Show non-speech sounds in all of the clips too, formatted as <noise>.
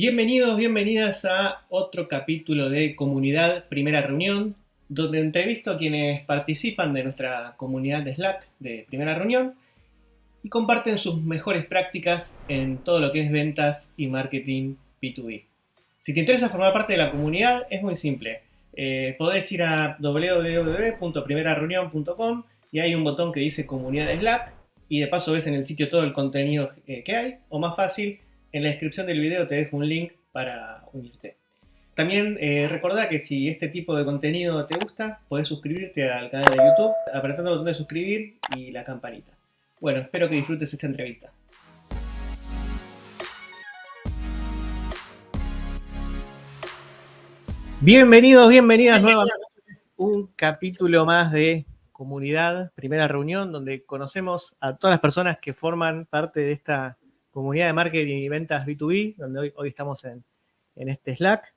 Bienvenidos, bienvenidas a otro capítulo de Comunidad Primera Reunión, donde entrevisto a quienes participan de nuestra comunidad de Slack de Primera Reunión y comparten sus mejores prácticas en todo lo que es ventas y marketing B2B. Si te interesa formar parte de la comunidad, es muy simple. Eh, podés ir a www.primerareunión.com y hay un botón que dice Comunidad de Slack y de paso ves en el sitio todo el contenido eh, que hay, o más fácil, en la descripción del video te dejo un link para unirte. También eh, recordá que si este tipo de contenido te gusta, podés suscribirte al canal de YouTube apretando el botón de suscribir y la campanita. Bueno, espero que disfrutes esta entrevista. Bienvenidos, bienvenidas nuevamente un capítulo más de Comunidad, primera reunión, donde conocemos a todas las personas que forman parte de esta comunidad de marketing y ventas B2B, donde hoy, estamos en, este Slack.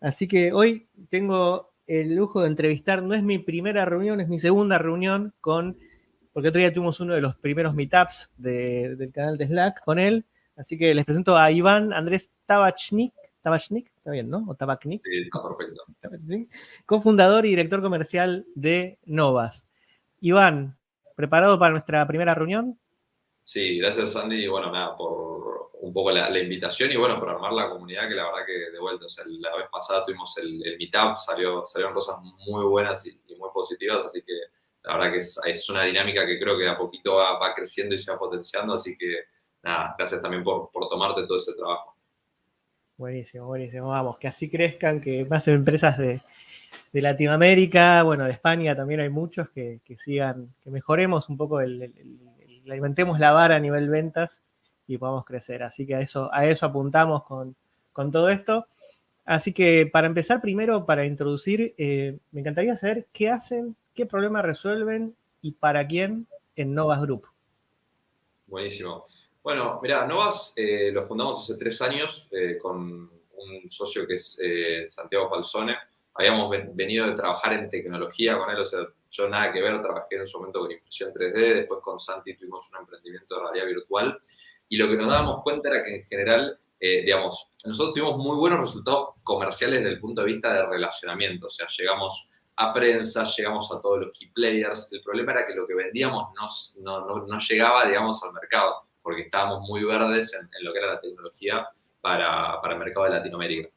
Así que hoy tengo el lujo de entrevistar, no es mi primera reunión, es mi segunda reunión con, porque otro día tuvimos uno de los primeros meetups del canal de Slack con él. Así que les presento a Iván Andrés Tabachnik, Tabachnik, está bien, ¿no? O Tabachnik. Sí, está perfecto. Cofundador y director comercial de Novas. Iván, ¿preparado para nuestra primera reunión? Sí, gracias Sandy y bueno, nada, por un poco la, invitación y bueno, por armar la comunidad que la verdad que de vuelta, o sea, la vez pasada tuvimos el, meetup, salió, salieron cosas muy buenas y, muy positivas, así que la verdad que es, una dinámica que creo que de a poquito va, creciendo y se va potenciando, así que nada, gracias también por, tomarte todo ese trabajo. Buenísimo, buenísimo, vamos, que así crezcan, que más empresas de, Latinoamérica, bueno, de España también hay muchos que, sigan, que mejoremos un poco el alimentemos la vara a nivel ventas y podamos crecer. Así que a eso, a eso apuntamos con, todo esto. Así que para empezar, primero, para introducir, eh, me encantaría saber qué hacen, qué problema resuelven y para quién en Novas Group. Buenísimo. Bueno, mira, Novas eh, lo fundamos hace tres años eh, con un socio que es Santiago Falsone. Habíamos venido de trabajar en tecnología con él, o sea, yo nada que ver, trabajé en su momento con impresión 3D, después con Santi tuvimos un emprendimiento de realidad virtual y lo que nos dábamos cuenta era que en general, eh, digamos, nosotros tuvimos muy buenos resultados comerciales desde el punto de vista de relacionamiento, o sea, llegamos a prensa, llegamos a todos los key players, el problema era que lo que vendíamos no, no, no llegaba, digamos, al mercado, porque estábamos muy verdes en, lo que era la tecnología para, para el mercado de Latinoamérica.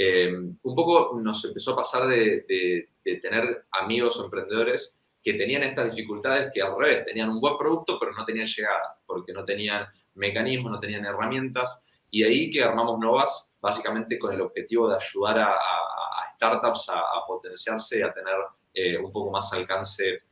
Eh, un poco nos empezó a pasar de, tener amigos emprendedores que tenían estas dificultades que al revés, tenían un buen producto pero no tenían llegada, porque no tenían mecanismos, no tenían herramientas, y de ahí que armamos Novas básicamente con el objetivo de ayudar a, startups a, potenciarse y a tener eh, un poco más alcance,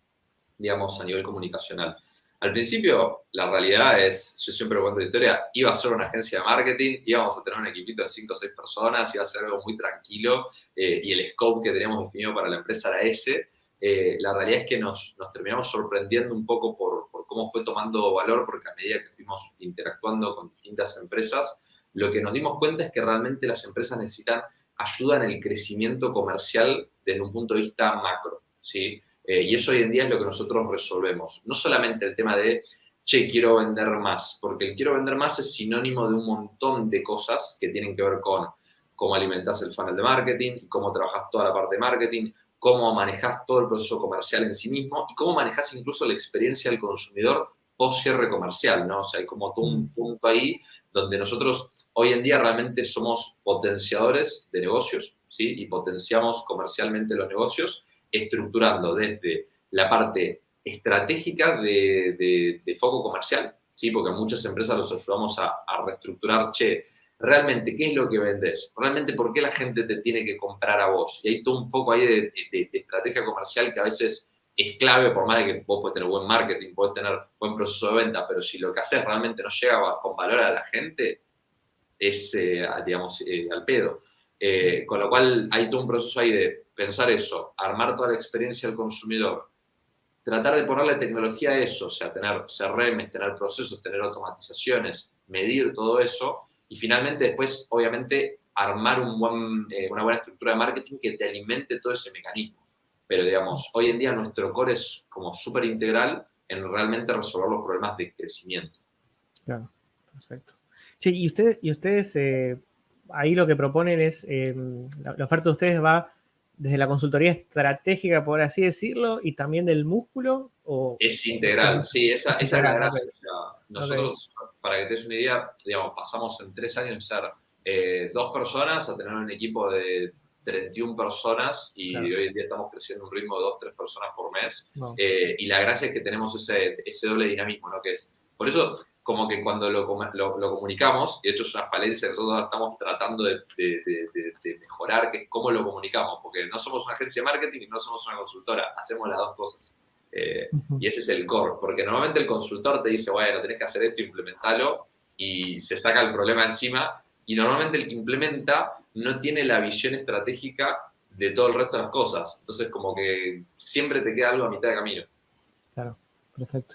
digamos, a nivel comunicacional. Al principio, la realidad es, yo siempre cuento la historia, iba a ser una agencia de marketing, íbamos a tener un equipito de 5 o 6 personas, iba a ser algo muy tranquilo eh, y el scope que teníamos definido para la empresa era ese. Eh, la realidad es que nos, nos, terminamos sorprendiendo un poco por, por, cómo fue tomando valor, porque a medida que fuimos interactuando con distintas empresas, lo que nos dimos cuenta es que realmente las empresas necesitan ayuda en el crecimiento comercial desde un punto de vista macro, ¿sí? Eh, y eso hoy en día es lo que nosotros resolvemos. No solamente el tema de, che, quiero vender más, porque el quiero vender más es sinónimo de un montón de cosas que tienen que ver con cómo alimentas el funnel de marketing, cómo trabajas toda la parte de marketing, cómo manejas todo el proceso comercial en sí mismo y cómo manejas incluso la experiencia del consumidor post cierre comercial, ¿no? O sea, hay como todo un punto ahí donde nosotros hoy en día realmente somos potenciadores de negocios, ¿sí? Y potenciamos comercialmente los negocios estructurando desde la parte estratégica de, foco comercial, ¿sí? porque a muchas empresas los ayudamos a, reestructurar, che, realmente, ¿qué es lo que vendes? Realmente, ¿por qué la gente te tiene que comprar a vos? Y hay todo un foco ahí de, estrategia comercial que a veces es clave, por más de que vos puedes tener buen marketing, puedes tener buen proceso de venta, pero si lo que haces realmente no llega con valor a la gente, es, eh, digamos, eh, al pedo. Eh, con lo cual hay todo un proceso ahí de pensar eso, armar toda la experiencia del consumidor, tratar de ponerle tecnología a eso, o sea, tener CRM, tener procesos, tener automatizaciones, medir todo eso y finalmente después, obviamente, armar eh, una buena estructura de marketing que te alimente todo ese mecanismo. Pero, digamos, hoy en día nuestro core es como súper integral en realmente resolver los problemas de crecimiento. Claro, perfecto. Sí, y, ustedes, y ustedes eh, ahí lo que proponen es, em, la, oferta de ustedes va desde la consultoría estratégica, por así decirlo, y también del músculo. O, es integral, sí, esa, esa es la gracia. Nosotros, para que te des una idea, digamos, pasamos en tres años de ser eh, dos personas a tener un equipo de 31 personas y hoy en día estamos creciendo un ritmo de dos, tres personas por mes. Eh, y la gracia es que tenemos ese, ese doble dinamismo, ¿no? Que es, por eso, como que cuando lo, lo, comunicamos, y de hecho es una falencia que nosotros estamos tratando de, de, mejorar, que es cómo lo comunicamos, porque no somos una agencia de marketing y no somos una consultora, hacemos las dos cosas. Eh, y ese es el core, porque normalmente el consultor te dice, bueno, tenés que hacer esto, implementalo, y se saca el problema encima, y normalmente el que implementa no tiene la visión estratégica de todo el resto de las cosas. Entonces, como que siempre te queda algo a mitad de camino. Claro, perfecto.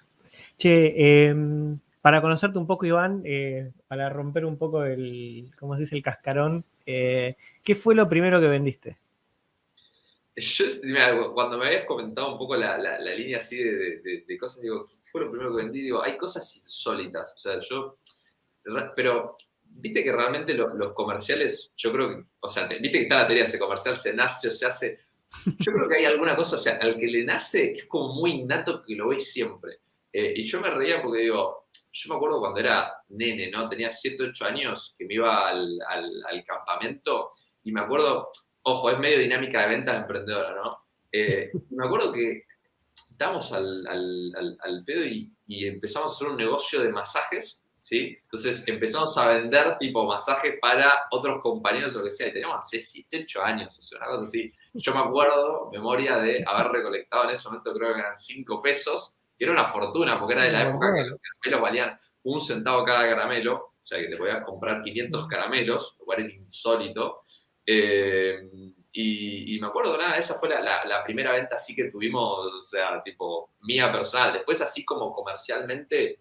Che, em, para conocerte un poco, Iván, eh, para romper un poco el, ¿cómo se dice?, el cascarón, eh, ¿qué fue lo primero que vendiste? Yo, cuando me habías comentado un poco la, línea así de, cosas, digo, ¿qué fue lo primero que vendí? Digo, hay cosas insólitas. O sea, yo, pero viste que realmente los comerciales, yo creo que, o sea, viste que está la teoría, ese comercial se nace, se hace. Yo creo que hay alguna cosa, o sea, al que le nace es como muy innato que lo veis siempre. Eh, y yo me reía porque digo, yo me acuerdo cuando era nene, ¿no? Tenía 7, 8 años que me iba al, al, campamento y me acuerdo, ojo, es medio dinámica de ventas emprendedora, ¿no? Eh, <laughs> me acuerdo que estábamos al, al pedo y, y empezamos a hacer un negocio de masajes ¿sí? Entonces empezamos a vender tipo masaje para otros compañeros o lo que sea, y teníamos hace 7, 8 años, o sea, una cosa así. Yo me acuerdo, memoria de haber recolectado en ese momento, creo que eran 5 pesos, que era una fortuna, porque era de la época que los caramelos valían un centavo cada caramelo, o sea, que te podías comprar 500 caramelos, lo cual era insólito. Eh, y, me acuerdo, nada, esa fue la, la, primera venta así que tuvimos, o sea, tipo, mía personal. Después, así como comercialmente,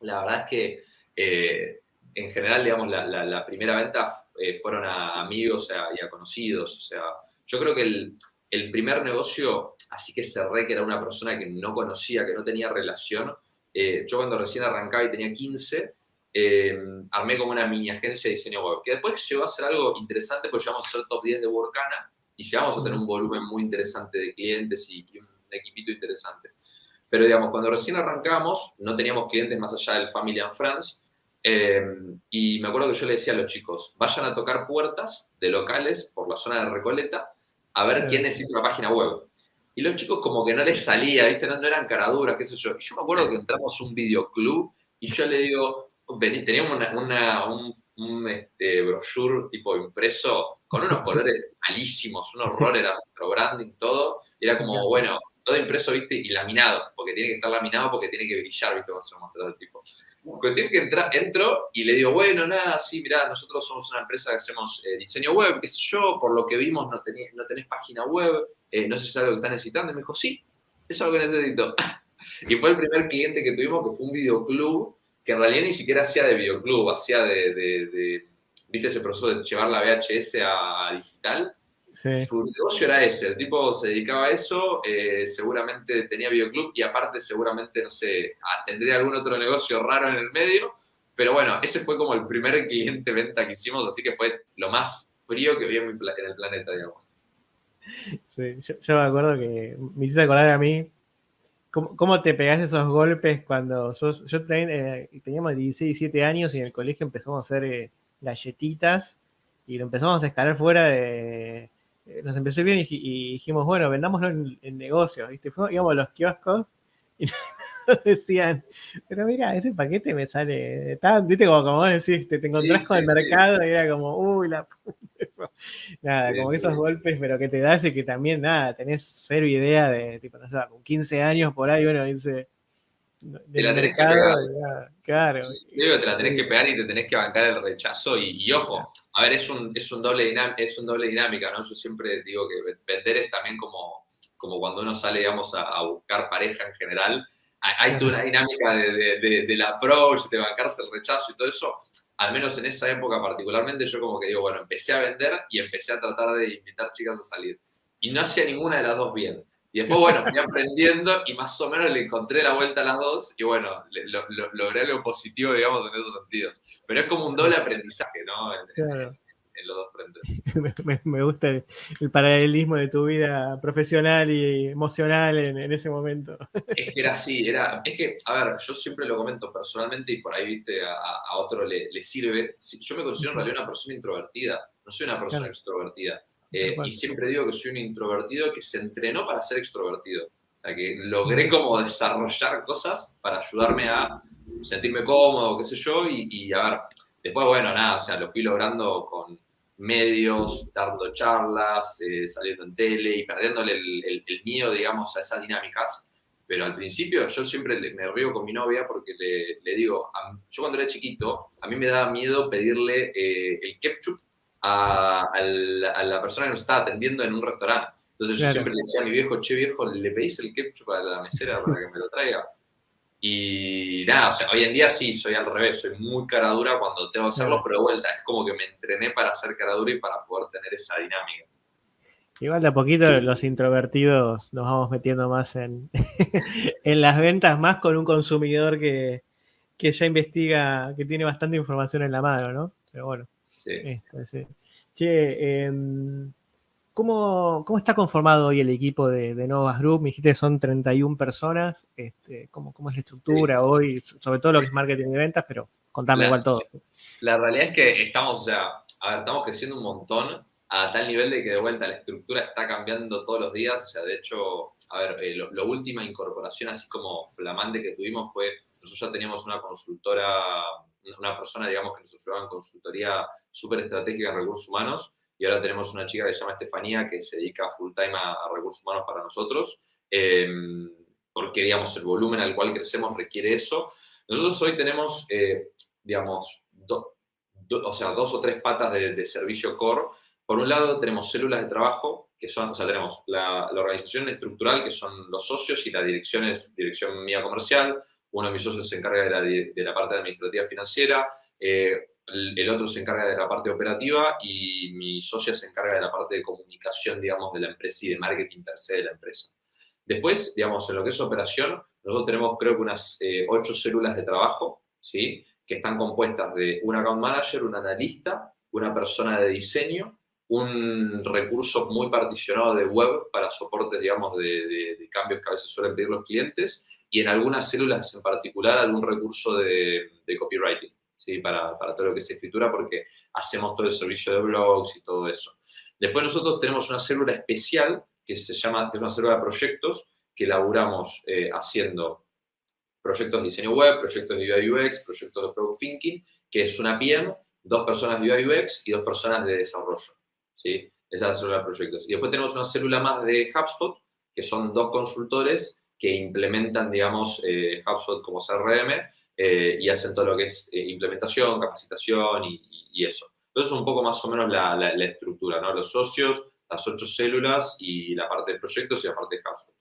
la verdad es que eh, en general, digamos, la, primera venta eh, fueron a amigos y a conocidos. O sea, yo creo que el, primer negocio, así que cerré, que era una persona que no conocía, que no tenía relación, eh, yo cuando recién arrancaba y tenía 15, armé como una mini agencia de diseño web, que después llegó a ser algo interesante, porque llegamos a ser top 10 de Workana y llegamos a tener un volumen muy interesante de clientes y, y un equipito interesante. Pero digamos, cuando recién arrancamos, no teníamos clientes más allá del Family and Friends. Eh, y me acuerdo que yo le decía a los chicos, vayan a tocar puertas de locales por la zona de Recoleta a ver quién necesita una página web. Y los chicos como que no les salía, ¿viste? No, eran caraduras, qué sé yo. Y yo me acuerdo que entramos a un videoclub y yo le digo, teníamos una, un, un este, brochure tipo impreso con unos colores <laughs> malísimos, un horror, era nuestro branding, todo. Y era como, bueno, todo impreso, viste, y laminado, porque tiene que estar laminado porque tiene que brillar, viste, cuando se lo mostró el tipo. Cuestión que entra, entro y le digo, bueno, nada, sí, mirá, nosotros somos una empresa que hacemos eh, diseño web, qué sé yo, por lo que vimos no tenés, no tenés página web, eh, no sé si es algo que estás necesitando. Y me dijo, sí, eso es algo que necesito. <laughs> y fue el primer cliente que tuvimos que fue un videoclub, que en realidad ni siquiera hacía de videoclub, hacía de, de viste, ese proceso de llevar la VHS a digital su negocio era ese, el tipo se dedicaba a eso, eh, seguramente tenía videoclub y aparte seguramente, no sé, tendría algún otro negocio raro en el medio, pero bueno, ese fue como el primer cliente venta que hicimos, así que fue lo más frío que vi en, el planeta, digamos. Sí, yo, me acuerdo que me hiciste acordar a mí ¿Cómo, te pegás esos golpes cuando sos... Yo eh, teníamos 16, 17 años y en el colegio empezamos a hacer eh, galletitas y lo empezamos a escalar fuera de, eh, nos empezó bien y, dijimos, bueno, vendámoslo en, en negocios, ¿viste? Fuimos, íbamos a los kioscos y <laughs> <laughs> decían, pero mira, ese paquete me sale tan, viste, como, como vos decís, te, encontrás con el mercado y era como, uy, la <laughs> puta. Nada, como esos golpes, pero que te das y que también, nada, tenés cero idea de, tipo, no sé, con 15 años por ahí uno dice, te la tenés que pegar. Claro. Te la tenés que pegar y te tenés que bancar el rechazo. Y, ojo, a ver, es un, es un, doble es un doble dinámica, ¿no? Yo siempre digo que vender es también como, como cuando uno sale, digamos, a, buscar pareja en general. Hay, toda una dinámica de, de, del approach, de bancarse el rechazo y todo eso. Al menos en esa época particularmente, yo como que digo, bueno, empecé a vender y empecé a tratar de invitar chicas a salir. Y no hacía ninguna de las dos bien. Y después, bueno, fui aprendiendo y más o menos le encontré la vuelta a las dos y bueno, logré lo positivo, digamos, en esos sentidos. Pero es como un doble aprendizaje, ¿no? Claro. <laughs> me, gusta el, paralelismo de tu vida profesional y emocional en, ese momento. Es que era así, era, es que, a ver, yo siempre lo comento personalmente y por ahí, viste, a, otro le, sirve. Yo me considero en realidad una persona introvertida, no soy una persona extrovertida. Eh, y siempre digo que soy un introvertido que se entrenó para ser extrovertido. O sea, que logré como desarrollar cosas para ayudarme a sentirme cómodo, qué sé yo, y, a ver, después, bueno, nada, o sea, lo fui logrando con medios, dando charlas, eh, saliendo en tele y perdiéndole el, miedo, digamos, a esas dinámicas. Pero al principio yo siempre me río con mi novia porque le, digo, yo cuando era chiquito, a mí me daba miedo pedirle eh, el ketchup a, la, persona que nos estaba atendiendo en un restaurante. Entonces yo siempre le decía a mi viejo, che viejo, ¿le pedís el ketchup a la mesera para que me lo traiga? Y nada, o sea, hoy en día sí, soy al revés, soy muy cara dura cuando tengo que hacerlo, pero de vuelta, es como que me entrené para ser cara dura y para poder tener esa dinámica. Igual de a poquito los introvertidos nos vamos metiendo más en, <laughs> en las ventas, más con un consumidor que, que, ya investiga, que tiene bastante información en la mano, ¿no? Pero bueno. Sí. Este, sí. Che, eh, ¿Cómo, está conformado hoy el equipo de, de, Novas Group? Me dijiste que son 31 personas. Este, ¿cómo, es la estructura hoy? Sobre todo lo que es marketing y ventas, pero contame igual todo. La realidad es que estamos, o sea, a ver, estamos creciendo un montón a tal nivel de que de vuelta la estructura está cambiando todos los días. O sea, de hecho, a ver, eh, la última incorporación así como flamante que tuvimos fue, nosotros ya teníamos una consultora, una persona, digamos, que nos ayudaba en consultoría súper estratégica en recursos humanos y ahora tenemos una chica que se llama Estefanía que se dedica full time a, recursos humanos para nosotros, em, porque, digamos, el volumen al cual crecemos requiere eso. Nosotros hoy tenemos, eh, digamos, o sea, dos o tres patas de, servicio core. Por un lado, tenemos células de trabajo, que son, o sea, tenemos la, organización estructural, que son los socios, y la dirección es dirección mía comercial. Uno de mis socios se encarga de la, de la parte administrativa financiera. Eh, el otro se encarga de la parte operativa y mi socia se encarga de la parte de comunicación, digamos, de la empresa y de marketing per se de la empresa. Después, digamos, en lo que es operación, nosotros tenemos creo que unas eh, ocho células de trabajo, ¿sí? Que están compuestas de un account manager, un analista, una persona de diseño, un recurso muy particionado de web para soportes, digamos, de, cambios que a veces suelen pedir los clientes y en algunas células en particular algún recurso de copywriting para, para, todo lo que es escritura, porque hacemos todo el servicio de blogs y todo eso. Después nosotros tenemos una célula especial que se llama, que es una célula de proyectos, que elaboramos eh, haciendo proyectos de diseño web, proyectos de UI UX, proyectos de product thinking, que es una PM, dos personas de UI UX y dos personas de desarrollo. ¿sí? Esa es la célula de proyectos. Y después tenemos una célula más de HubSpot, que son dos consultores que implementan, digamos, eh, HubSpot como CRM eh, y hacen todo lo que es eh, implementación, capacitación y, eso. Entonces, un poco más o menos la, estructura, ¿no? Los socios, las ocho células y la parte de proyectos y la parte de HubSpot.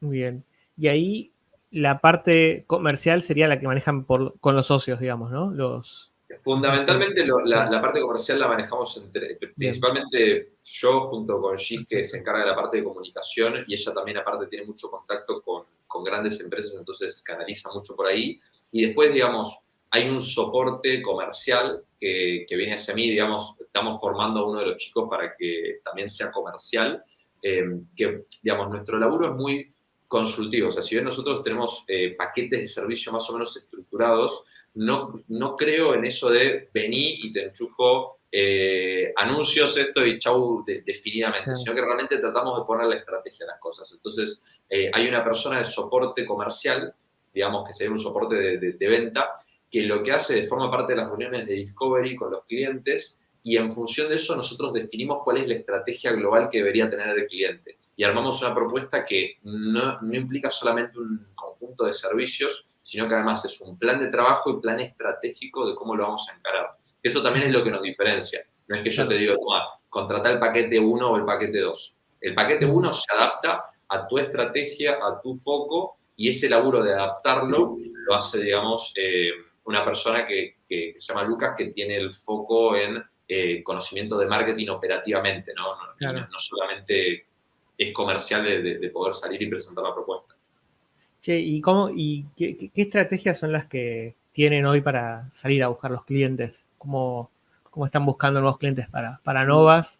Muy bien. Y ahí la parte comercial sería la que manejan con los socios, digamos, ¿no? Los, Fundamentalmente la, parte comercial la manejamos entre, principalmente yo junto con Gis, que se encarga de la parte de comunicación, y ella también aparte tiene mucho contacto con, grandes empresas, entonces canaliza mucho por ahí. Y después, digamos, hay un soporte comercial que, viene hacia mí, digamos, estamos formando a uno de los chicos para que también sea comercial, eh, que, digamos, nuestro laburo es muy consultivo, o sea, si bien nosotros tenemos eh, paquetes de servicio más o menos estructurados, no, no creo en eso de vení y te enchufo eh, anuncios, esto y chau definidamente, sino que realmente tratamos de poner la estrategia a las cosas. Entonces, eh, hay una persona de soporte comercial, digamos que sería un soporte de, venta, que lo que hace forma parte de las reuniones de discovery con los clientes y en función de eso nosotros definimos cuál es la estrategia global que debería tener el cliente. Y armamos una propuesta que no, no implica solamente un conjunto de servicios, sino que además es un plan de trabajo y plan estratégico de cómo lo vamos a encarar. Eso también es lo que nos diferencia. No es que yo te diga, toma, contrata el paquete 1 o el paquete 2. El paquete 1 se adapta a tu estrategia, a tu foco, y ese laburo de adaptarlo lo hace, digamos, eh, una persona que, se llama Lucas, que tiene el foco en eh, conocimiento de marketing operativamente, ¿no? No, solamente es comercial de poder salir y presentar la propuesta. Che, ¿y, cómo, y qué, estrategias son las que tienen hoy para salir a buscar los clientes? ¿Cómo, cómo están buscando nuevos clientes para, para Novas.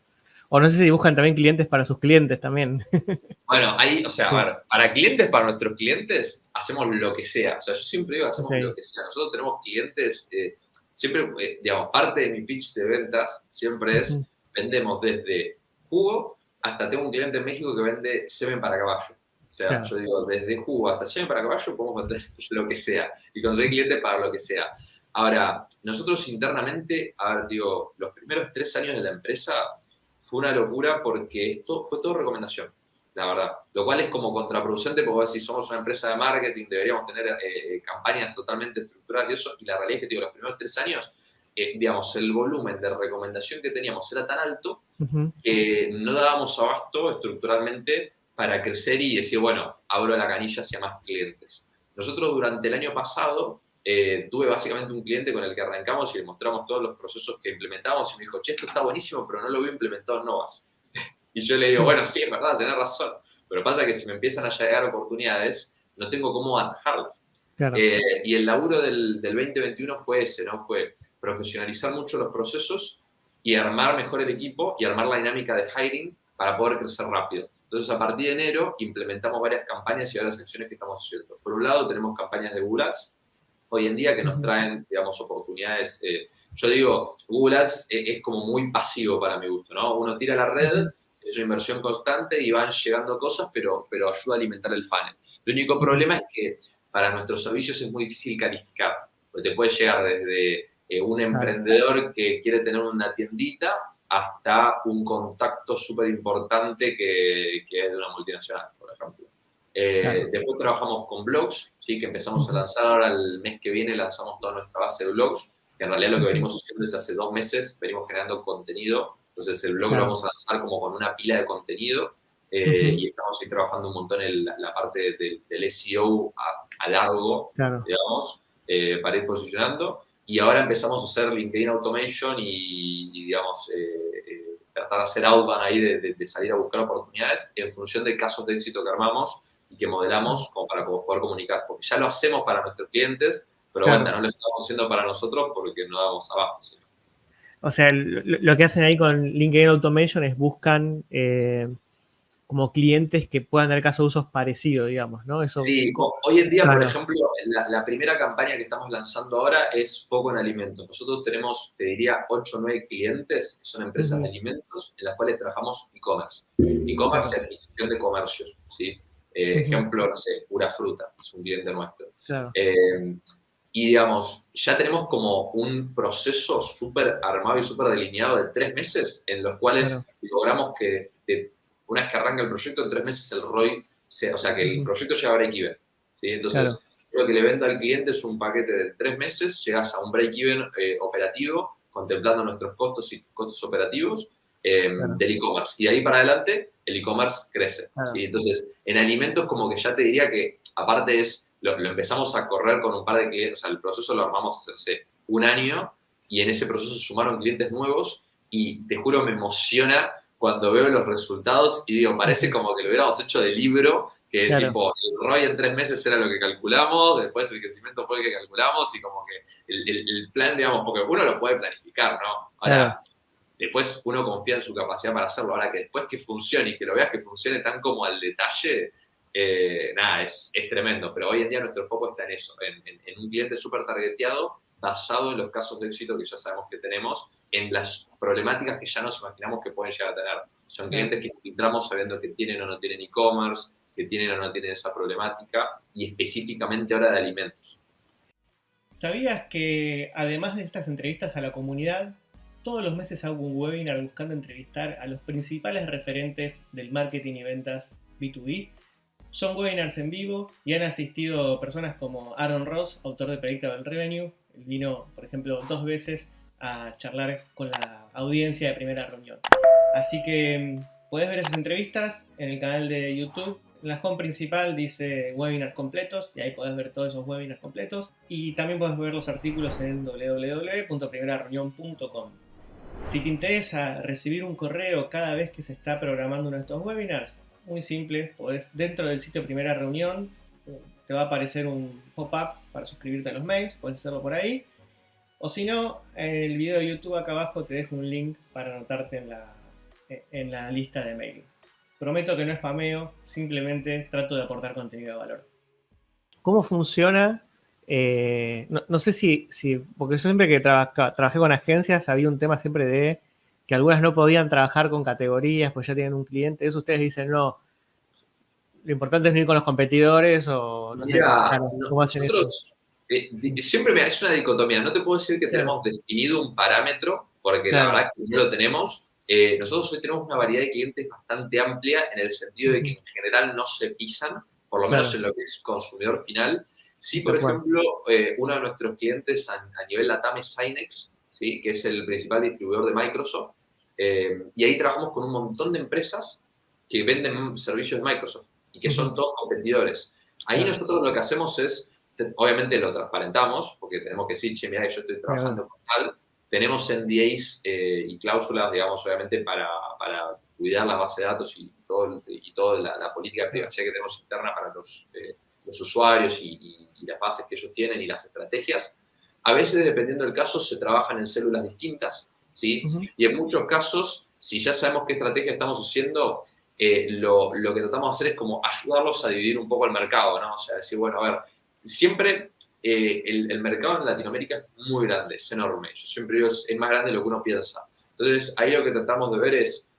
O no sé si buscan también clientes para sus clientes también. <laughs> Bueno, ahí, o sea, a ver, para clientes, para nuestros clientes, hacemos lo que sea. O sea, yo siempre digo, hacemos lo que sea. Nosotros tenemos clientes, eh, siempre, eh, digamos, parte de mi pitch de ventas siempre es, vendemos desde jugo hasta tengo un cliente en México que vende semen para caballo. O sea, yo digo, desde jugo hasta semen para caballo podemos vender <laughs> lo que sea y conseguir clientes para lo que sea. Ahora, nosotros internamente, a ver, digo, los primeros tres años de la empresa fue una locura porque esto fue todo recomendación, la verdad. Lo cual es como contraproducente porque si somos una empresa de marketing deberíamos tener eh, eh, campañas totalmente estructuradas y eso, y la realidad es que, digo, los primeros tres años, eh, digamos, el volumen de recomendación que teníamos era tan alto que no dábamos abasto estructuralmente para crecer y decir, bueno, abro la canilla hacia más clientes. Nosotros durante el año pasado eh, tuve básicamente un cliente con el que arrancamos y le mostramos todos los procesos que implementamos y me dijo, che, esto está buenísimo, pero no lo veo implementado en Novas. <laughs> y yo le digo, bueno, sí, es verdad, tenés razón. Pero pasa que si me empiezan a llegar oportunidades, no tengo cómo atajarlas. Eh, y el laburo del, del 2021 fue ese, ¿no? Fue profesionalizar mucho los procesos y armar mejor el equipo y armar la dinámica de hiring para poder crecer rápido. Entonces, a partir de enero, implementamos varias campañas y varias acciones que estamos haciendo. Por un lado, tenemos campañas de Google Ads, hoy en día que nos traen, digamos, oportunidades. Eh, yo digo, Google Ads es, como muy pasivo para mi gusto, ¿no? Uno tira la red, es una inversión constante y van llegando cosas, pero, pero ayuda a alimentar el funnel. El único problema es que para nuestros servicios es muy difícil calificar, porque te puede llegar desde eh, un emprendedor que quiere tener una tiendita hasta un contacto súper importante que, que, es de una multinacional, por ejemplo. Eh, después trabajamos con blogs, ¿sí? que empezamos a lanzar ahora el mes que viene, lanzamos toda nuestra base de blogs, que en realidad lo que venimos haciendo es hace dos meses, venimos generando contenido, entonces el blog lo vamos a lanzar como con una pila de contenido eh, y estamos ahí trabajando un montón en la, parte del SEO a, largo, digamos, para ir posicionando. Y ahora empezamos a hacer LinkedIn Automation y, digamos, eh, eh, tratar de hacer outbound ahí, de, salir a buscar oportunidades en función de casos de éxito que armamos y que modelamos como para poder comunicar. Porque ya lo hacemos para nuestros clientes, pero bueno, no lo estamos haciendo para nosotros porque no damos abajo. O sea, lo, que hacen ahí con LinkedIn Automation es buscan eh, como clientes que puedan dar caso de usos parecidos, digamos, ¿no? Eso, sí, hoy en día, por ejemplo, la, primera campaña que estamos lanzando ahora es Foco en Alimentos. Nosotros tenemos, te diría, 8 o 9 clientes que son empresas de alimentos en las cuales trabajamos e-commerce. E-commerce es adquisición de comercios, ¿sí? Eh, ejemplo, no sé, Pura Fruta, es un cliente nuestro. Eh, y digamos, ya tenemos como un proceso súper armado y súper delineado de tres meses en los cuales logramos que una vez que arranca el proyecto, en tres meses el ROI, o sea, que el proyecto llega a break-even. ¿sí? Entonces, lo que le vendo al cliente es un paquete de tres meses, llegas a un break-even eh, operativo, contemplando nuestros costos y costos operativos em, del e-commerce. Y de ahí para adelante, el e-commerce crece. Entonces, en alimentos, como que ya te diría que, aparte es, lo, empezamos a correr con un par de clientes, o sea, el proceso lo armamos hace un año y en ese proceso sumaron clientes nuevos y te juro, me emociona cuando veo los resultados y digo, parece como que lo hubiéramos hecho de libro, que tipo, el ROI en tres meses era lo que calculamos, después el crecimiento fue el que calculamos y como que el, plan, digamos, porque uno lo puede planificar, ¿no? Ahora, después uno confía en su capacidad para hacerlo. Ahora, que después que funcione y que lo veas que funcione tan como al detalle, eh, nada, es, es, tremendo. Pero hoy en día nuestro foco está en eso, en, en un cliente súper targeteado basado en los casos de éxito que ya sabemos que tenemos, en las problemáticas que ya nos imaginamos que pueden llegar a tener. Son clientes que filtramos sabiendo que tienen o no tienen e-commerce, que tienen o no tienen esa problemática, y específicamente ahora de alimentos. ¿Sabías que además de estas entrevistas a la comunidad, todos los meses hago un webinar buscando entrevistar a los principales referentes del marketing y ventas B2B? Son webinars en vivo y han asistido personas como Aaron Ross, autor de Predictable Revenue, vino, por ejemplo, dos veces a charlar con la audiencia de primera reunión. Así que mm, puedes ver esas entrevistas en el canal de YouTube. En la home principal dice webinars completos y ahí puedes ver todos esos webinars completos. Y también puedes ver los artículos en www.primerareunión.com. Si te interesa recibir un correo cada vez que se está programando uno de estos webinars, muy simple, podés dentro del sitio Primera Reunión te va a aparecer un pop-up para suscribirte a los mails, puedes hacerlo por ahí. O si no, en el video de YouTube acá abajo te dejo un link para anotarte en la, en la lista de mail. Prometo que no es spameo, simplemente trato de aportar contenido de valor. ¿Cómo funciona? Eh, no, sé si, si, porque yo siempre que trabajé con agencias había un tema siempre de que algunas no podían trabajar con categorías, pues ya tienen un cliente. Eso ustedes dicen, no, lo importante es no ir con los competidores o no sé cómo hacen eso. Eh, siempre me es una dicotomía. No te puedo decir que tenemos definido un parámetro, porque la verdad que no lo tenemos. Eh, nosotros hoy tenemos una variedad de clientes bastante amplia en el sentido de que en general no se pisan, por lo menos en lo que es consumidor final. Sí, por ejemplo, eh, uno de nuestros clientes a, nivel LATAM es Synex, ¿sí? que es el principal distribuidor de Microsoft. y ahí trabajamos con un montón de empresas que venden servicios de Microsoft y que son todos competidores. Ahí nosotros lo que hacemos es, obviamente lo transparentamos, porque tenemos que decir, che, mira, yo estoy trabajando con tal. Tenemos NDAs eh, y cláusulas, digamos, obviamente, para, para, cuidar la base de datos y, todo, y toda la, política de privacidad que tenemos interna para los, eh, los usuarios y, las bases que ellos tienen y las estrategias. A veces, dependiendo del caso, se trabajan en células distintas, ¿sí? Y en muchos casos, si ya sabemos qué estrategia estamos haciendo, eh, lo, lo, que tratamos de hacer es como ayudarlos a dividir un poco el mercado, ¿no? O sea, decir, bueno, a ver, siempre eh, el, el, mercado en Latinoamérica es muy grande, es enorme. Yo siempre digo, es, más grande de lo que uno piensa. Entonces, ahí lo que tratamos de ver es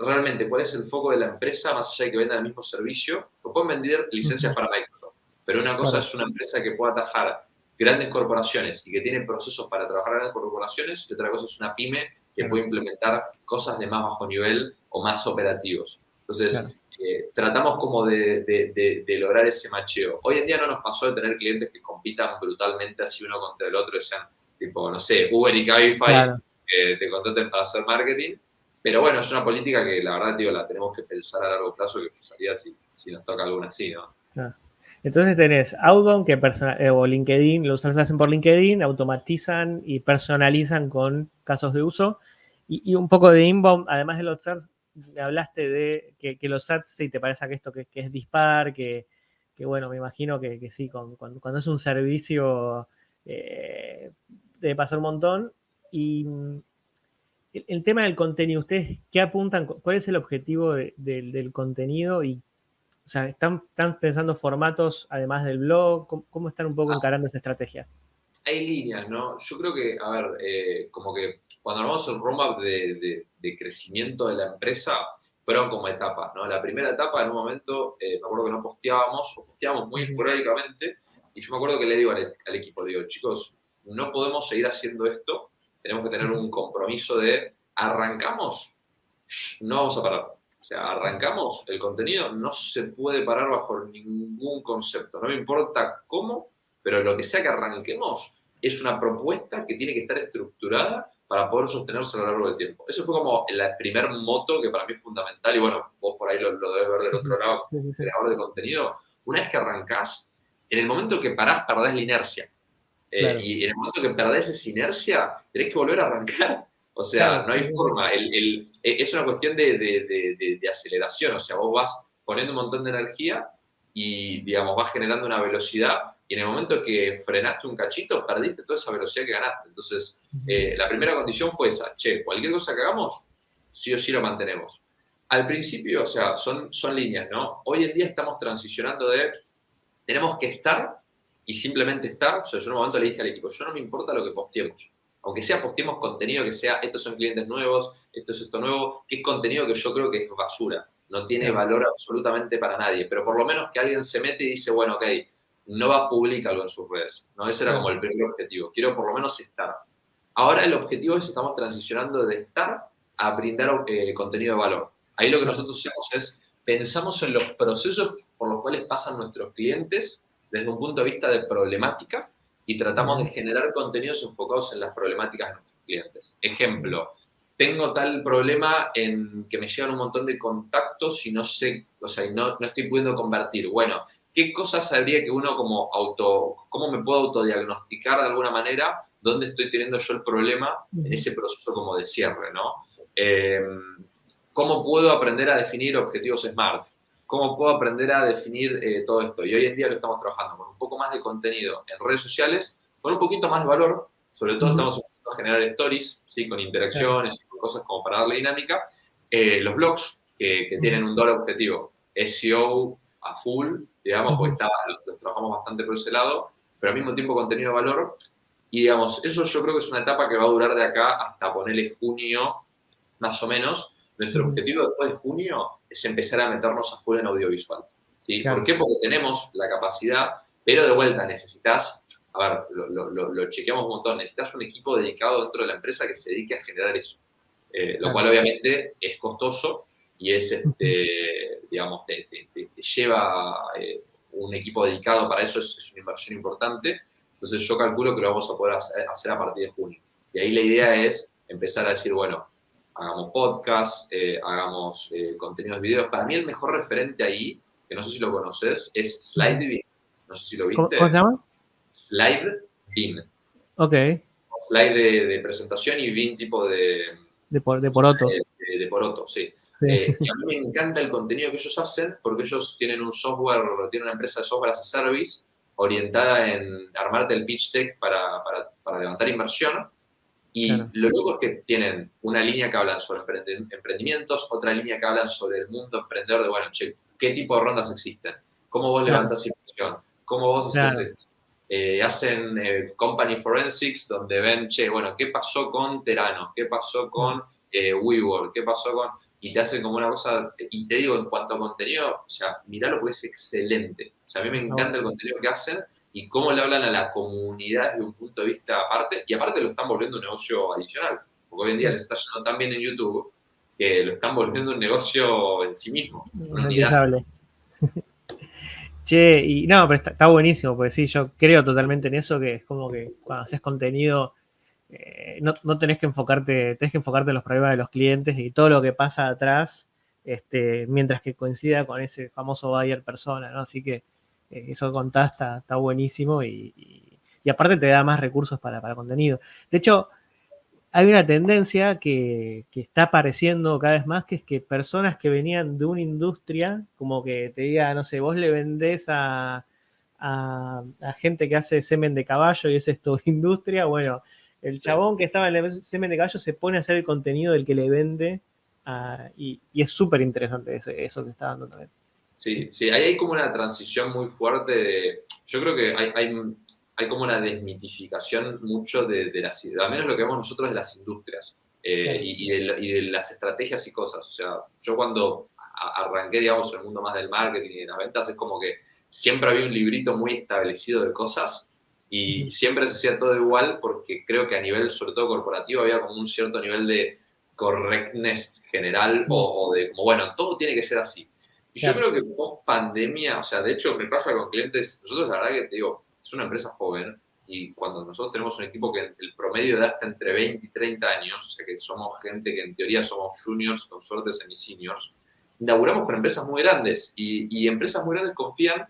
realmente cuál es el foco de la empresa, más allá de que venda el mismo servicio, o pueden vender licencias para Microsoft. Pero una cosa es una empresa que pueda atajar grandes corporaciones y que tiene procesos para trabajar en grandes corporaciones, y otra cosa es una pyme que puede implementar cosas de más bajo nivel o más operativos. Entonces, eh, tratamos como de, lograr ese macheo. Hoy en día no nos pasó de tener clientes que compitan brutalmente así uno contra el otro, sean tipo, no sé, Uber y Cabify, que te contraten para hacer marketing. Pero bueno, es una política que la verdad, digo, la tenemos que pensar a largo plazo, que pensaría si, si nos toca alguna así, ¿no? Entonces tenés Outbound que eh, o LinkedIn, los hacen por LinkedIn, automatizan y personalizan con casos de uso. Y, un poco de inbound, además de los me hablaste de que, los ads, si te parece que esto que, es dispar, que, bueno, me imagino que, sí, cuando, es un servicio eh, debe pasar un montón. Y mm, el, tema del contenido, ¿ustedes qué apuntan? ¿Cuál es el objetivo del contenido? Y, o sea, ¿están, ¿están, pensando formatos además del blog? ¿Cómo, están un poco ah. encarando esa estrategia? Hay líneas, ¿no? Yo creo que, a ver, eh, como que cuando armamos el roadmap de, de, crecimiento de la empresa, fueron como etapas, ¿no? La primera etapa, en un momento, eh, me acuerdo que no posteábamos, o posteábamos muy esporádicamente, y yo me acuerdo que le digo al, equipo, digo, chicos, no podemos seguir haciendo esto, tenemos que tener un compromiso de, arrancamos, no vamos a parar. O sea, arrancamos, el contenido no se puede parar bajo ningún concepto, no me importa cómo, pero lo que sea que arranquemos es una propuesta que tiene que estar estructurada para poder sostenerse a lo largo del tiempo. Eso fue como el primer moto que para mí es fundamental, y bueno, vos por ahí lo, debes ver del otro lado, creador de contenido. Una vez que arrancás, en el momento que parás, perdés la inercia. Eh, y en el momento que perdés esa inercia, tenés que volver a arrancar. O sea, no hay forma. El, e, es una cuestión de, de, de, aceleración. O sea, vos vas poniendo un montón de energía y, digamos, vas generando una velocidad y en el momento que frenaste un cachito, perdiste toda esa velocidad que ganaste. Entonces, eh, la primera condición fue esa, che, cualquier cosa que hagamos, sí o sí lo mantenemos. Al principio, o sea, son, son líneas, ¿no? Hoy en día estamos transicionando de, tenemos que estar y simplemente estar. O sea, yo en un momento le dije al equipo, yo no me importa lo que posteemos. Aunque sea posteemos contenido que sea, estos son clientes nuevos, esto es esto nuevo, que es contenido que yo creo que es basura. No tiene valor absolutamente para nadie. Pero por lo menos que alguien se mete y dice, bueno, ok, no va a publicar algo en sus redes. ¿no? Ese era como el primer objetivo. Quiero por lo menos estar. Ahora el objetivo es, estamos transicionando de estar a brindar eh, contenido de valor. Ahí lo que nosotros hacemos es, pensamos en los procesos por los cuales pasan nuestros clientes desde un punto de vista de problemática y tratamos de generar contenidos enfocados en las problemáticas de nuestros clientes. Ejemplo, tengo tal problema en que me llegan un montón de contactos y no sé, o sea, no, no estoy pudiendo convertir. Bueno, ¿qué cosas sabría que uno como auto, cómo me puedo autodiagnosticar de alguna manera dónde estoy teniendo yo el problema en ese proceso como de cierre, ¿no? Em, ¿Cómo puedo aprender a definir objetivos SMART? ¿Cómo puedo aprender a definir eh, todo esto? Y hoy en día lo estamos trabajando con un poco más de contenido en redes sociales, con un poquito más de valor, Sobre todo estamos empezando a generar stories, ¿sí? con interacciones y con cosas como para darle dinámica. Eh, los blogs, que, tienen un doble objetivo, SEO a full, digamos, porque los, trabajamos bastante por ese lado, pero al mismo tiempo contenido de valor. Y digamos, eso yo creo que es una etapa que va a durar de acá hasta ponerle junio, más o menos. Nuestro objetivo después de junio es empezar a meternos a full en audiovisual. ¿sí? ¿Por qué? Porque tenemos la capacidad, pero de vuelta necesitas, a ver, lo, chequeamos un montón, necesitas un equipo dedicado dentro de la empresa que se dedique a generar eso. Eh, lo cual obviamente es costoso y es, este, digamos, te, lleva eh, un equipo dedicado para eso, es, una inversión importante. Entonces yo calculo que lo vamos a poder hacer, a partir de junio. Y ahí la idea es empezar a decir, bueno, hagamos podcast, eh, hagamos contenidos de videos. Para mí el mejor referente ahí, que no sé si lo conoces, es SlideBeam. No sé si lo viste. ¿Cómo se llama? SlideBeam. Ok. Slide de, de presentación y Beam tipo de, de, por, de Poroto. De, de Poroto, sí. Eh, y a mí me encanta el contenido que ellos hacen porque ellos tienen un software, tienen una empresa de software as a service orientada en armarte el pitch deck para, para, para levantar inversión. Y lo loco es que tienen una línea que hablan sobre emprendimientos, otra línea que hablan sobre el mundo emprendedor de, bueno, che, ¿qué tipo de rondas existen? ¿Cómo vos levantas inversión? ¿Cómo vos haces eh, hacen eh, company forensics donde ven, che, bueno, ¿qué pasó con Terano? ¿Qué pasó con eh, WeWork? ¿Qué pasó con...? Y te hacen como una cosa, y te digo, en cuanto a contenido, o sea, miralo porque es excelente. O sea, a mí me encanta el contenido que hacen y cómo le hablan a la comunidad desde un punto de vista aparte, y aparte lo están volviendo un negocio adicional, porque hoy en día les está yendo tan bien en YouTube que lo están volviendo un negocio en sí mismo. <laughs> Che, y no, pero está, buenísimo, porque sí, yo creo totalmente en eso, que es como que cuando haces contenido, eh, no, tenés que enfocarte, tenés que enfocarte en los problemas de los clientes y todo lo que pasa atrás, este, mientras que coincida con ese famoso buyer persona, ¿no? Así que eh, eso que contás está, está buenísimo y, y, aparte te da más recursos para, para contenido. De hecho, hay una tendencia que, está apareciendo cada vez más, que es que personas que venían de una industria, como que te diga, no sé, vos le vendés a, a, gente que hace semen de caballo y es esto <laughs> industria, bueno, el chabón que estaba en el semen de caballo se pone a hacer el contenido del que le vende y, es súper interesante eso, que está dando también. Sí, sí, ahí hay como una transición muy fuerte de, yo creo que hay, hay hay como una desmitificación mucho de, de las, al menos lo que vemos nosotros de las industrias eh, y, de, las estrategias y cosas. O sea, yo cuando arranqué, digamos, en el mundo más del marketing y de las ventas, es como que siempre había un librito muy establecido de cosas y siempre se hacía todo igual porque creo que a nivel, sobre todo corporativo, había como un cierto nivel de correctness general o, de como, bueno, todo tiene que ser así. Y yo creo que post pandemia, o sea, de hecho me pasa con clientes, nosotros la verdad que te digo, es una empresa joven y cuando nosotros tenemos un equipo que el promedio de edad está entre 20 y 30 años, o sea que somos gente que en teoría somos juniors con suerte semi-seniors, inauguramos con empresas muy grandes y, empresas muy grandes confían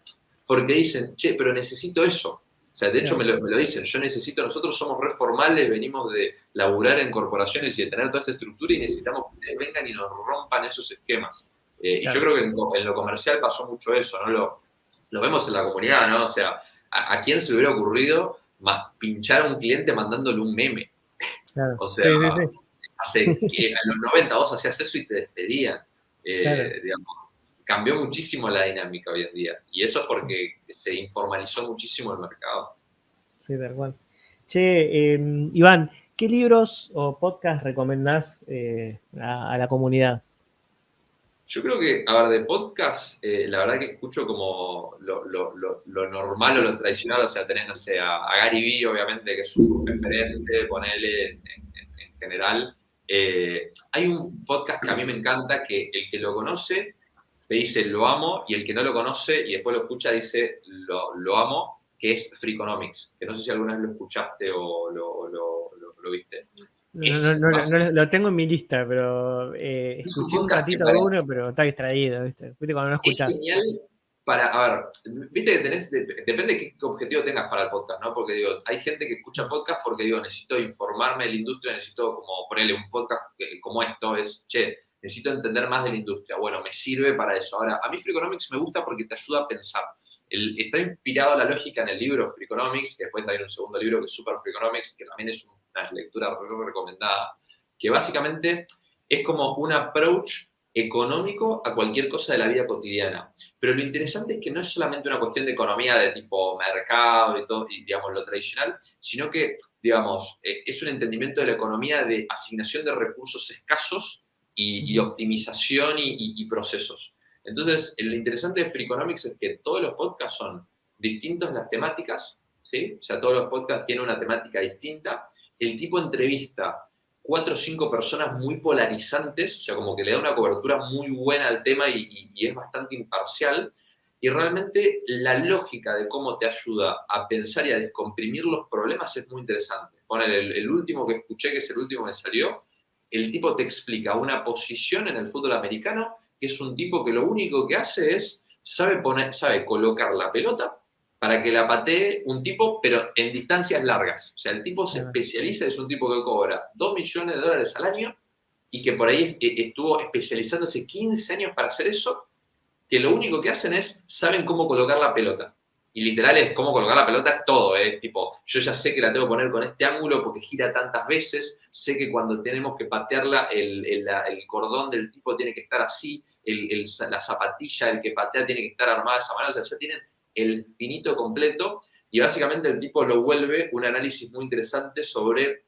porque dicen, che, pero necesito eso. O sea, de hecho me lo, dicen, yo necesito, nosotros somos reformales, venimos de laburar en corporaciones y de tener toda esta estructura y necesitamos que vengan y nos rompan esos esquemas. Eh, y yo creo que en, lo comercial pasó mucho eso, ¿no? Lo, lo vemos en la comunidad, ¿no? O sea, ¿a, quién se le hubiera ocurrido pinchar a un cliente mandándole un meme? o sea, hace que en los 90 vos hacías eso y te despedían. Eh, cambió muchísimo la dinámica hoy en día. Y eso es porque se informalizó muchísimo el mercado. Sí, tal cual. Che, em, Iván, ¿qué libros o podcasts recomendás eh, a, la comunidad? Yo creo que, a ver, de podcast, eh, la verdad que escucho como lo, normal o lo tradicional, o sea, tenés, no sé, a, Gary Vee, obviamente, que es un referente, ponele en, general. Eh, hay un podcast que a mí me encanta, que el que lo conoce te dice lo amo, y el que no lo conoce y después lo escucha dice lo, amo, que es Freakonomics, que no sé si alguna vez lo escuchaste o lo viste. No, lo tengo en mi lista, pero eh, escuché un ratito de uno, pero está distraído, ¿viste? ¿Viste cuando no escuchás? Es genial para, a ver, viste que tenés, depende de qué objetivo tengas para el podcast, ¿no? Porque digo, hay gente que escucha podcast porque digo, necesito informarme de la industria, necesito como ponerle un podcast como esto, es, che, necesito entender más de la industria. Bueno, me sirve para eso. Ahora, a mí Freakonomics me gusta porque te ayuda a pensar. está inspirado la lógica en el libro Freakonomics, que después hay un segundo libro que es Super Freakonomics, que también es una lectura recomendada, que básicamente es como un approach económico a cualquier cosa de la vida cotidiana. Pero lo interesante es que no es solamente una cuestión de economía de tipo mercado y todo, y digamos lo tradicional, sino que, digamos, eh, es un entendimiento de la economía de asignación de recursos escasos y, optimización y, procesos. Entonces, lo interesante de Freakonomics es que todos los podcasts son distintos las temáticas, ¿sí? O sea, todos los podcasts tienen una temática distinta. El tipo de entrevista cuatro o cinco personas muy polarizantes, o sea, como que le da una cobertura muy buena al tema y, es bastante imparcial. Y realmente la lógica de cómo te ayuda a pensar y a descomprimir los problemas es muy interesante. Poner el, último que escuché, que es el último que salió, el tipo te explica una posición en el fútbol americano, que es un tipo que lo único que hace es, sabe, poner, sabe colocar la pelota para que la patee un tipo, pero en distancias largas. O sea, el tipo se especializa, es un tipo que cobra 2 millones de dólares al año y que por ahí e, estuvo especializándose 15 años para hacer eso, que lo único que hacen es, saben cómo colocar la pelota. Y literal es cómo colocar la pelota es todo, es tipo, yo ya sé que la tengo que poner con este ángulo porque gira tantas veces, sé que cuando tenemos que patearla, el, el, el cordón del tipo tiene que estar así, la zapatilla, el que patea tiene que estar armada de esa manera, o sea, ya tienen el finito completo y básicamente el tipo lo vuelve un análisis muy interesante sobre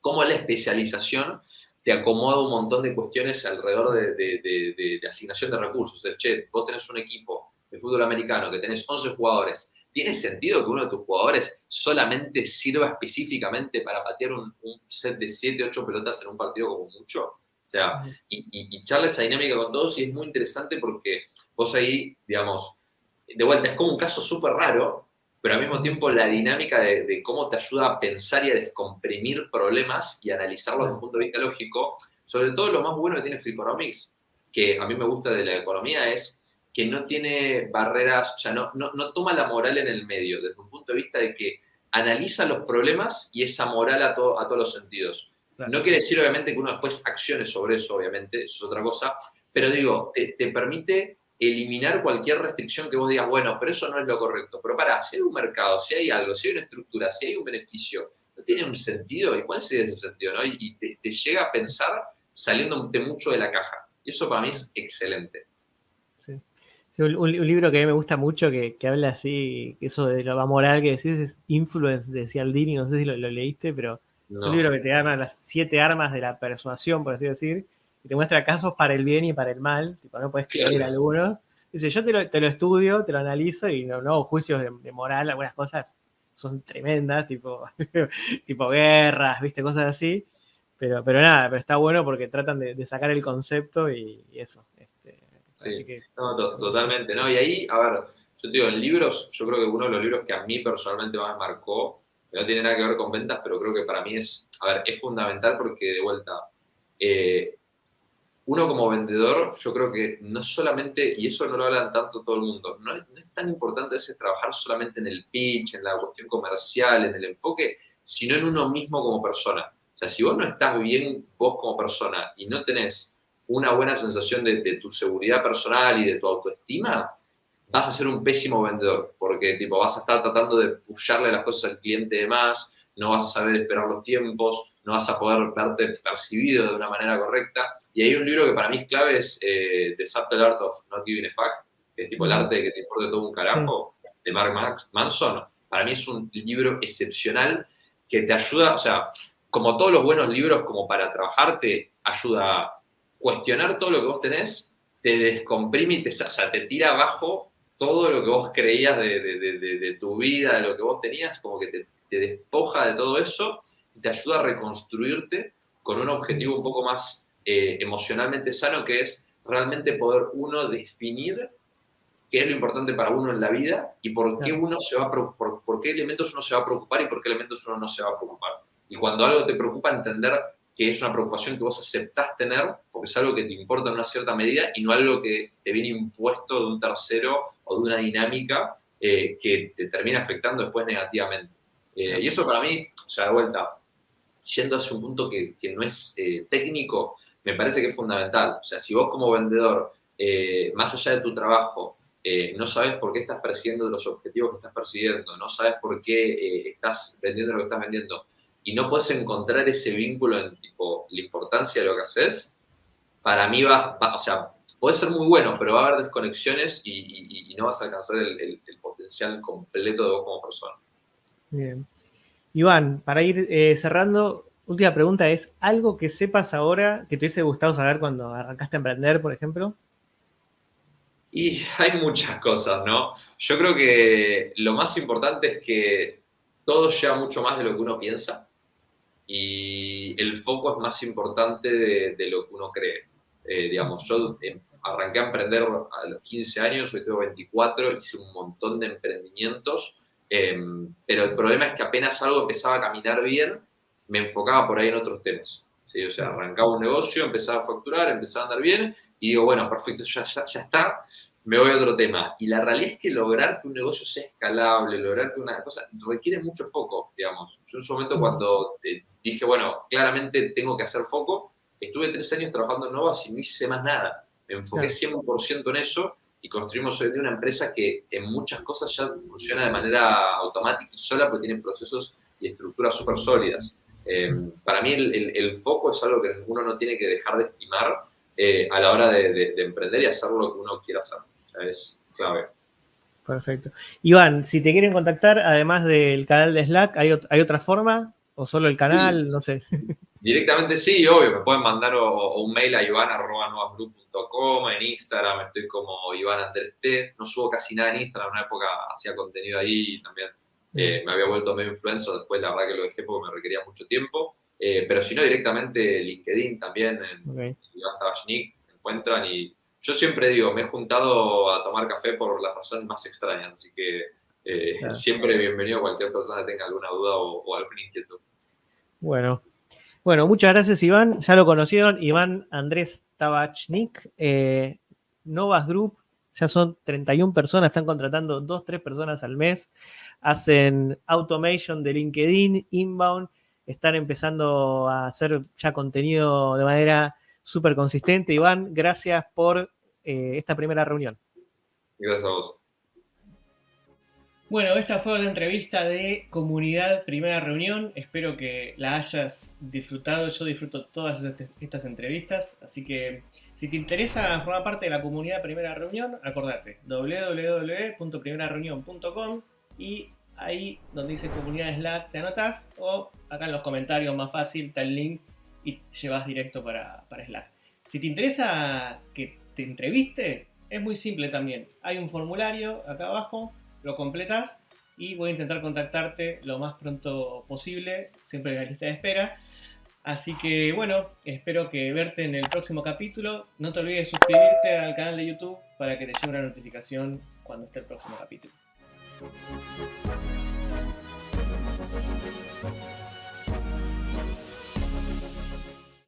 cómo la especialización te acomoda un montón de cuestiones alrededor de, asignación de recursos. Es, che, vos tenés un equipo de fútbol americano que tenés 11 jugadores, ¿tiene sentido que uno de tus jugadores solamente sirva específicamente para patear un, set de 7, 8 pelotas en un partido como mucho? O sea, y, y, y esa dinámica con todos y es muy interesante porque vos ahí, digamos, de vuelta, es como un caso súper raro, pero al mismo tiempo la dinámica de, cómo te ayuda a pensar y a descomprimir problemas y analizarlos desde un punto de vista lógico, sobre todo lo más bueno que tiene Freakonomics, que a mí me gusta de la economía, es que no tiene barreras, o sea, no, no, toma la moral en el medio, desde un punto de vista de que analiza los problemas y esa moral a, a todos los sentidos. No quiere decir, obviamente, que uno después accione sobre eso, obviamente, eso es otra cosa, pero digo, te, te permite eliminar cualquier restricción que vos digas, bueno, pero eso no es lo correcto. Pero para, si hay un mercado, si hay algo, si hay una estructura, si hay un beneficio, ¿no tiene un sentido? ¿Y cuál sería ese sentido? ¿no? Y te, llega a pensar saliéndote mucho de la caja. Y eso para mí es excelente. Sí. un, libro que a mí me gusta mucho, que, habla así, eso de lo moral que decís, es Influence de Cialdini, no sé si lo, leíste, pero es un libro que te da las siete armas de la persuasión, por así decir, te muestra casos para el bien y para el mal, tipo, no puedes creer alguno. Dice, yo te lo, te lo, estudio, te lo analizo y no, no juicios de, moral, algunas cosas son tremendas, tipo, <laughs> tipo guerras, viste, cosas así. Pero, pero nada, pero está bueno porque tratan de, sacar el concepto y, eso. Sí, no, totalmente, ¿no? Y ahí, a ver, yo te digo, en libros, yo creo que uno de los libros que a mí personalmente más marcó, no tiene nada que ver con ventas, pero creo que para mí es, a ver, es fundamental porque de vuelta, eh, uno como vendedor, yo creo que no solamente, y eso no lo hablan tanto todo el mundo, no es, tan importante ese trabajar solamente en el pitch, en la cuestión comercial, en el enfoque, sino en uno mismo como persona. O sea, si vos no estás bien vos como persona y no tenés una buena sensación de, tu seguridad personal y de tu autoestima, vas a ser un pésimo vendedor, porque tipo, vas a estar tratando de pusharle las cosas al cliente de más, no vas a saber esperar los tiempos, no vas a poder verte percibido de una manera correcta. Y hay un libro que para mí es clave, es eh, The Subtle Art of Not Giving a Fuck, que es tipo el arte de que te importe todo un carajo, de Mark Manson. Para mí es un libro excepcional que te ayuda, o sea, como todos los buenos libros, como para trabajar, te ayuda a cuestionar todo lo que vos tenés, te descomprime y te, o sea, te tira abajo todo lo que vos creías de, de, tu vida, de lo que vos tenías, como que te, te despoja de todo eso te ayuda a reconstruirte con un objetivo un poco más eh, emocionalmente sano, que es realmente poder uno definir qué es lo importante para uno en la vida y por qué uno se va a por, por qué elementos uno se va a preocupar y por qué elementos uno no se va a preocupar. Y cuando algo te preocupa, entender que es una preocupación que vos aceptás tener, porque es algo que te importa en una cierta medida y no algo que te viene impuesto de un tercero o de una dinámica eh, que te termina afectando después negativamente. Eh, y eso para mí, o sea, de vuelta, yendo hacia un punto que, no es eh, técnico, me parece que es fundamental. O sea, si vos como vendedor, más allá de tu trabajo, no sabes por qué estás persiguiendo los objetivos que estás persiguiendo, no sabes por qué estás vendiendo lo que estás vendiendo y no puedes encontrar ese vínculo en tipo la importancia de lo que haces, para mí va, o sea, puede ser muy bueno, pero va a haber desconexiones y, no vas a alcanzar el, potencial completo de vos como persona. Bien. Iván, para ir eh, cerrando, última pregunta es, ¿algo que sepas ahora que te hubiese gustado saber cuando arrancaste a emprender, por ejemplo? Y hay muchas cosas, ¿no? Yo creo que lo más importante es que todo lleva mucho más de lo que uno piensa y el foco es más importante de, lo que uno cree. Eh, digamos, yo em, arranqué a emprender a los 15 años, hoy tengo 24, hice un montón de emprendimientos, em, pero el problema es que apenas algo empezaba a caminar bien, me enfocaba por ahí en otros temas. ¿sí? O sea, arrancaba un negocio, empezaba a facturar, empezaba a andar bien, y digo, bueno, perfecto, ya, ya, ya está, me voy a otro tema. Y la realidad es que lograr que un negocio sea escalable, lograr que una cosa, requiere mucho foco, digamos. Yo en su momento cuando eh, dije, bueno, claramente tengo que hacer foco, estuve tres años trabajando en Novas y no hice más nada. Me enfoqué 100% en eso y construimos hoy día una empresa que en muchas cosas ya funciona de manera automática y sola porque tiene procesos y estructuras súper sólidas. Eh, para mí el, foco es algo que uno no tiene que dejar de estimar eh, a la hora de, emprender y hacer lo que uno quiera hacer. Es clave. Perfecto. Iván, si te quieren contactar, además del canal de Slack, ¿hay, hay otra forma? ¿O solo el canal? No sé. <laughs> Directamente sí, obvio. Me pueden mandar un mail a iván.novasgroup.com, en Instagram estoy como Iván Andrés T. No subo casi nada en Instagram, en una época hacía contenido ahí y también eh, me había vuelto medio influencer, después la verdad que lo dejé porque me requería mucho tiempo. Eh, pero si no, directamente LinkedIn también, en okay. me encuentran y yo siempre digo, me he juntado a tomar café por las razones más extrañas, así que eh, siempre bienvenido a cualquier persona que tenga alguna duda o, o alguna inquietud. Bueno, bueno, muchas gracias Iván, ya lo conocieron, Iván Andrés Tabachnik, eh, Novas Group, ya son 31 personas, están contratando 2, 3 personas al mes, hacen automation de LinkedIn, inbound, están empezando a hacer ya contenido de manera súper consistente. Iván, gracias por eh, esta primera reunión. Gracias a vos. Bueno, esta fue una entrevista de comunidad primera reunión. Espero que la hayas disfrutado. Yo disfruto todas estas entrevistas. Así que si te interesa formar parte de la comunidad primera reunión, acordate www.primerareunión.com y ahí donde dice comunidad Slack te anotas o acá en los comentarios más fácil está el link y llevas directo para, Slack. Si te interesa que te entreviste, es muy simple también. Hay un formulario acá abajo, lo completas y voy a intentar contactarte lo más pronto posible, siempre en la lista de espera. Así que bueno, espero verte en el próximo capítulo. No te olvides de suscribirte al canal de YouTube para que te llegue una notificación cuando esté el próximo capítulo.